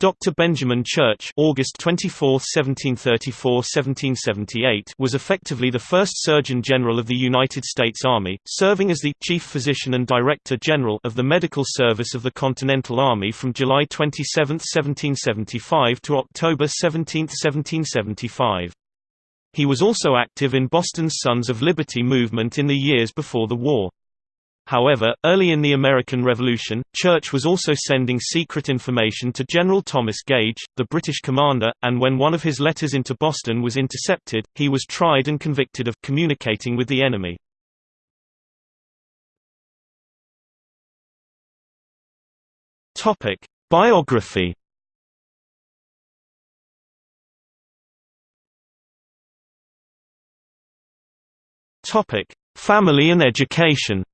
Dr. Benjamin Church August 24, 1734–1778 was effectively the first Surgeon General of the United States Army, serving as the Chief Physician and Director General of the Medical Service of the Continental Army from July 27, 1775 to October 17, 1775. He was also active in Boston's Sons of Liberty movement in the years before the war. However, early in the American Revolution, Church was also sending secret information to General Thomas Gage, the British commander, and when one of his letters into Boston was intercepted, he was tried and convicted of communicating with the enemy. Topic: Biography. Topic: Family and education.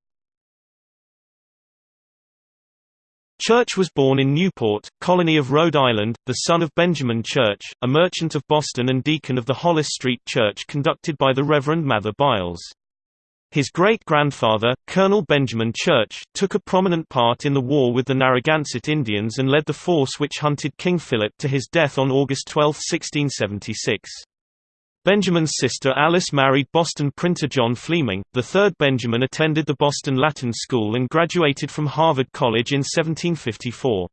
Church was born in Newport, colony of Rhode Island, the son of Benjamin Church, a merchant of Boston and deacon of the Hollis Street Church conducted by the Reverend Mather Byles. His great-grandfather, Colonel Benjamin Church, took a prominent part in the war with the Narragansett Indians and led the force which hunted King Philip to his death on August 12, 1676. Benjamin's sister Alice married Boston printer John Fleming. The third Benjamin attended the Boston Latin School and graduated from Harvard College in 1754.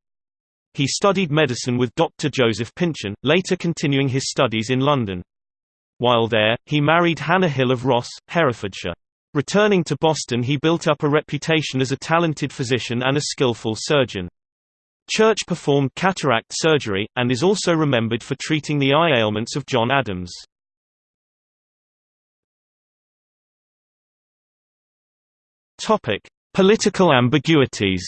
He studied medicine with Dr. Joseph Pynchon, later continuing his studies in London. While there, he married Hannah Hill of Ross, Herefordshire. Returning to Boston he built up a reputation as a talented physician and a skillful surgeon. Church performed cataract surgery, and is also remembered for treating the eye ailments of John Adams. Topic: Political ambiguities.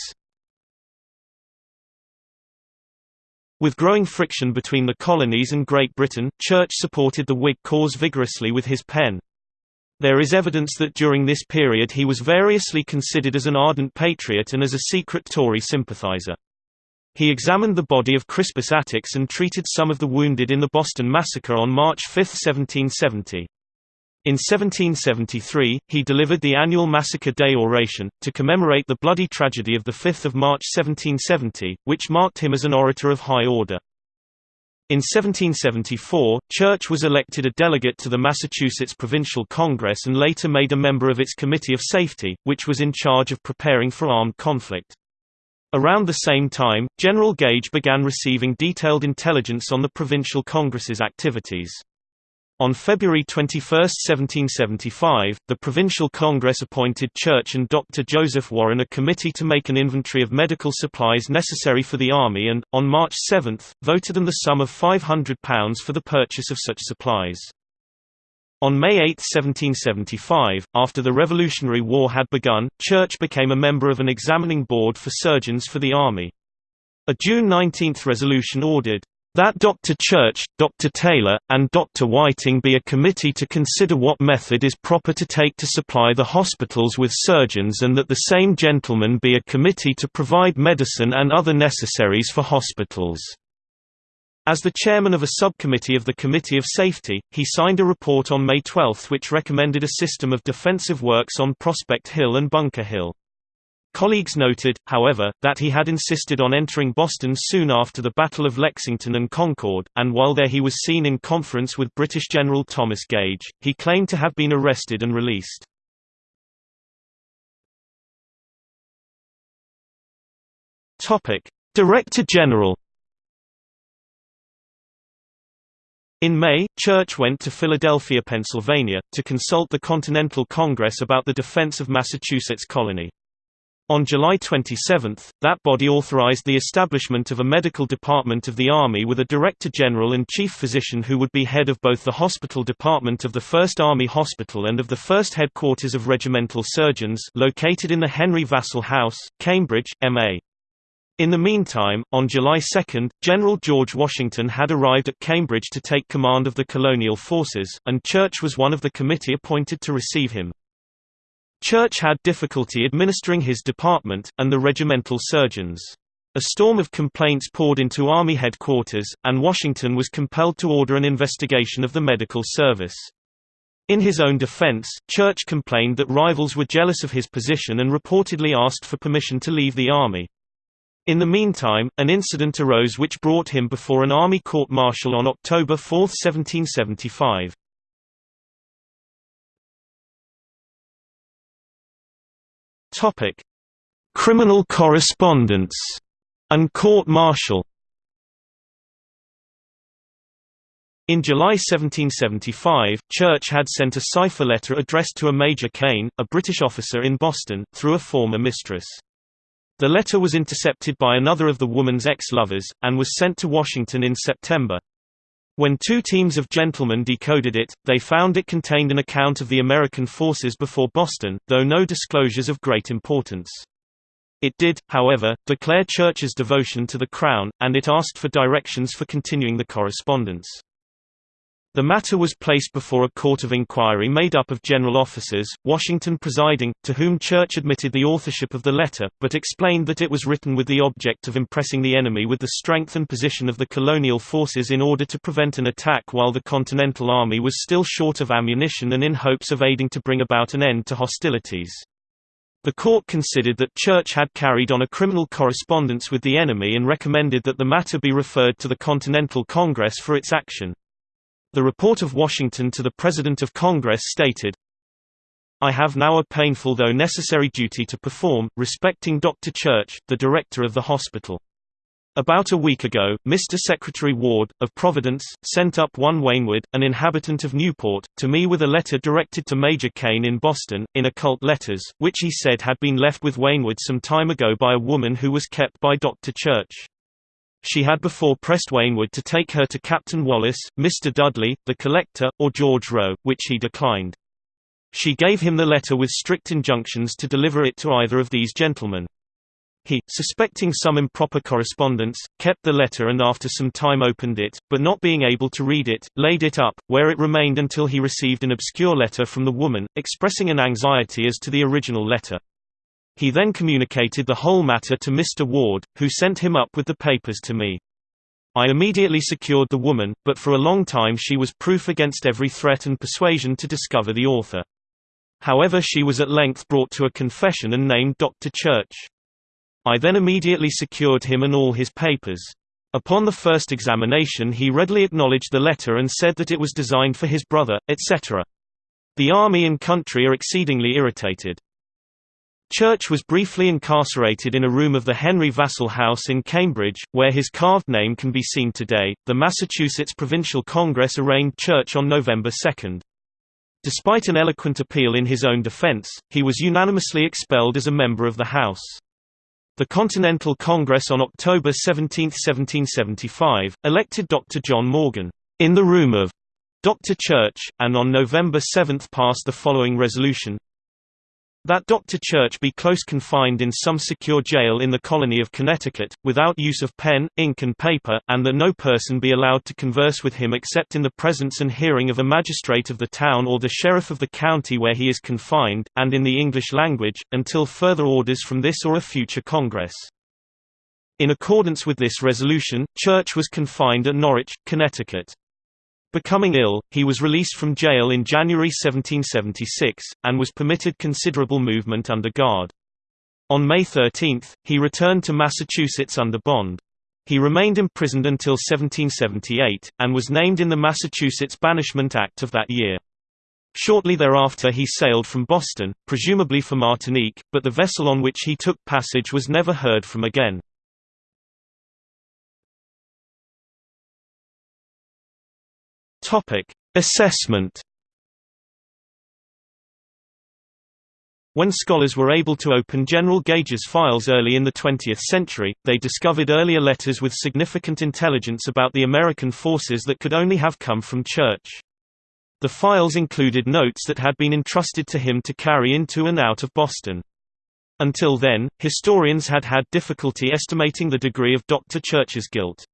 With growing friction between the colonies and Great Britain, Church supported the Whig cause vigorously with his pen. There is evidence that during this period he was variously considered as an ardent patriot and as a secret Tory sympathizer. He examined the body of Crispus Attucks and treated some of the wounded in the Boston Massacre on March 5, 1770. In 1773, he delivered the annual Massacre Day oration, to commemorate the bloody tragedy of 5 March 1770, which marked him as an orator of high order. In 1774, Church was elected a delegate to the Massachusetts Provincial Congress and later made a member of its Committee of Safety, which was in charge of preparing for armed conflict. Around the same time, General Gage began receiving detailed intelligence on the Provincial Congress's activities. On February 21, 1775, the Provincial Congress appointed Church and Dr. Joseph Warren a committee to make an inventory of medical supplies necessary for the Army and, on March 7, voted them the sum of £500 for the purchase of such supplies. On May 8, 1775, after the Revolutionary War had begun, Church became a member of an examining board for surgeons for the Army. A June 19 resolution ordered, that Dr. Church, Dr. Taylor, and Dr. Whiting be a committee to consider what method is proper to take to supply the hospitals with surgeons and that the same gentlemen be a committee to provide medicine and other necessaries for hospitals. As the chairman of a subcommittee of the Committee of Safety, he signed a report on May 12 which recommended a system of defensive works on Prospect Hill and Bunker Hill. Colleagues noted, however, that he had insisted on entering Boston soon after the Battle of Lexington and Concord, and while there he was seen in conference with British General Thomas Gage, he claimed to have been arrested and released. Director General In May, Church went to Philadelphia, Pennsylvania, to consult the Continental Congress about the defense of Massachusetts colony. On July 27, that body authorized the establishment of a medical department of the Army with a Director General and Chief Physician who would be head of both the hospital department of the 1st Army Hospital and of the 1st Headquarters of Regimental Surgeons located in the Henry Vassall House, Cambridge, MA. In the meantime, on July 2, General George Washington had arrived at Cambridge to take command of the colonial forces, and Church was one of the committee appointed to receive him. Church had difficulty administering his department, and the regimental surgeons. A storm of complaints poured into Army headquarters, and Washington was compelled to order an investigation of the medical service. In his own defense, Church complained that rivals were jealous of his position and reportedly asked for permission to leave the army. In the meantime, an incident arose which brought him before an army court-martial on October 4, 1775. Topic: Criminal correspondence and court-martial. In July 1775, Church had sent a cipher letter addressed to a Major Kane, a British officer in Boston, through a former mistress. The letter was intercepted by another of the woman's ex-lovers, and was sent to Washington in September. When two teams of gentlemen decoded it, they found it contained an account of the American forces before Boston, though no disclosures of great importance. It did, however, declare Church's devotion to the Crown, and it asked for directions for continuing the correspondence. The matter was placed before a court of inquiry made up of general officers, Washington presiding, to whom Church admitted the authorship of the letter, but explained that it was written with the object of impressing the enemy with the strength and position of the colonial forces in order to prevent an attack while the Continental Army was still short of ammunition and in hopes of aiding to bring about an end to hostilities. The court considered that Church had carried on a criminal correspondence with the enemy and recommended that the matter be referred to the Continental Congress for its action. The report of Washington to the President of Congress stated, I have now a painful though necessary duty to perform, respecting Dr. Church, the director of the hospital. About a week ago, Mr. Secretary Ward, of Providence, sent up one Wainwood, an inhabitant of Newport, to me with a letter directed to Major Kane in Boston, in occult letters, which he said had been left with Wainwood some time ago by a woman who was kept by Dr. Church. She had before pressed Wainwood to take her to Captain Wallace, Mr. Dudley, the collector, or George Rowe, which he declined. She gave him the letter with strict injunctions to deliver it to either of these gentlemen. He, suspecting some improper correspondence, kept the letter and after some time opened it, but not being able to read it, laid it up, where it remained until he received an obscure letter from the woman, expressing an anxiety as to the original letter. He then communicated the whole matter to Mr. Ward, who sent him up with the papers to me. I immediately secured the woman, but for a long time she was proof against every threat and persuasion to discover the author. However she was at length brought to a confession and named Dr. Church. I then immediately secured him and all his papers. Upon the first examination he readily acknowledged the letter and said that it was designed for his brother, etc. The army and country are exceedingly irritated. Church was briefly incarcerated in a room of the Henry Vassall House in Cambridge, where his carved name can be seen today. The Massachusetts Provincial Congress arraigned Church on November 2. Despite an eloquent appeal in his own defense, he was unanimously expelled as a member of the House. The Continental Congress on October 17, 1775, elected Dr. John Morgan, in the room of Dr. Church, and on November 7 passed the following resolution that Dr. Church be close confined in some secure jail in the colony of Connecticut, without use of pen, ink and paper, and that no person be allowed to converse with him except in the presence and hearing of a magistrate of the town or the sheriff of the county where he is confined, and in the English language, until further orders from this or a future Congress. In accordance with this resolution, Church was confined at Norwich, Connecticut. Becoming ill, he was released from jail in January 1776, and was permitted considerable movement under guard. On May 13, he returned to Massachusetts under bond. He remained imprisoned until 1778, and was named in the Massachusetts Banishment Act of that year. Shortly thereafter he sailed from Boston, presumably for Martinique, but the vessel on which he took passage was never heard from again. Topic: Assessment. When scholars were able to open General Gage's files early in the 20th century, they discovered earlier letters with significant intelligence about the American forces that could only have come from Church. The files included notes that had been entrusted to him to carry into and out of Boston. Until then, historians had had difficulty estimating the degree of Dr. Church's guilt.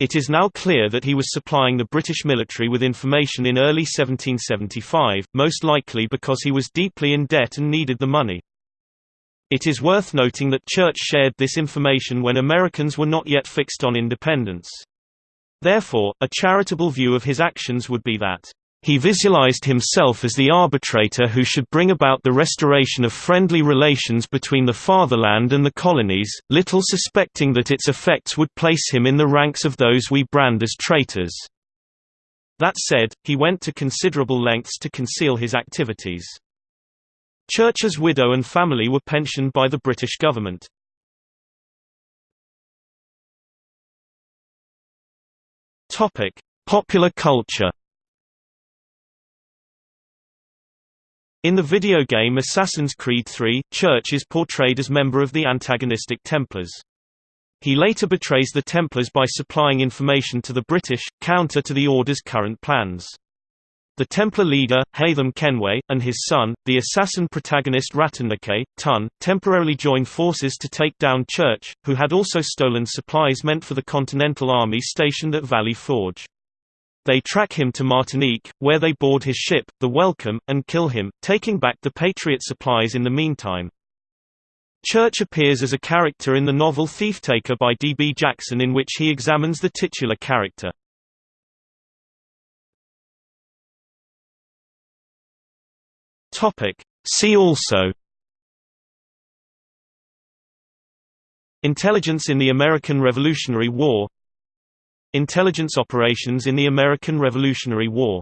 It is now clear that he was supplying the British military with information in early 1775, most likely because he was deeply in debt and needed the money. It is worth noting that Church shared this information when Americans were not yet fixed on independence. Therefore, a charitable view of his actions would be that He visualized himself as the arbitrator who should bring about the restoration of friendly relations between the fatherland and the colonies, little suspecting that its effects would place him in the ranks of those we brand as traitors. That said, he went to considerable lengths to conceal his activities. Church's widow and family were pensioned by the British government. Popular culture. In the video game Assassin's Creed III, Church is portrayed as member of the antagonistic Templars. He later betrays the Templars by supplying information to the British, counter to the Order's current plans. The Templar leader, Haytham Kenway, and his son, the assassin protagonist Ratturneke, Tun, temporarily join forces to take down Church, who had also stolen supplies meant for the Continental Army stationed at Valley Forge. They track him to Martinique, where they board his ship, the Welcome, and kill him, taking back the Patriot supplies in the meantime. Church appears as a character in the novel Thieftaker by D. B. Jackson in which he examines the titular character. See also Intelligence in the American Revolutionary War Intelligence operations in the American Revolutionary War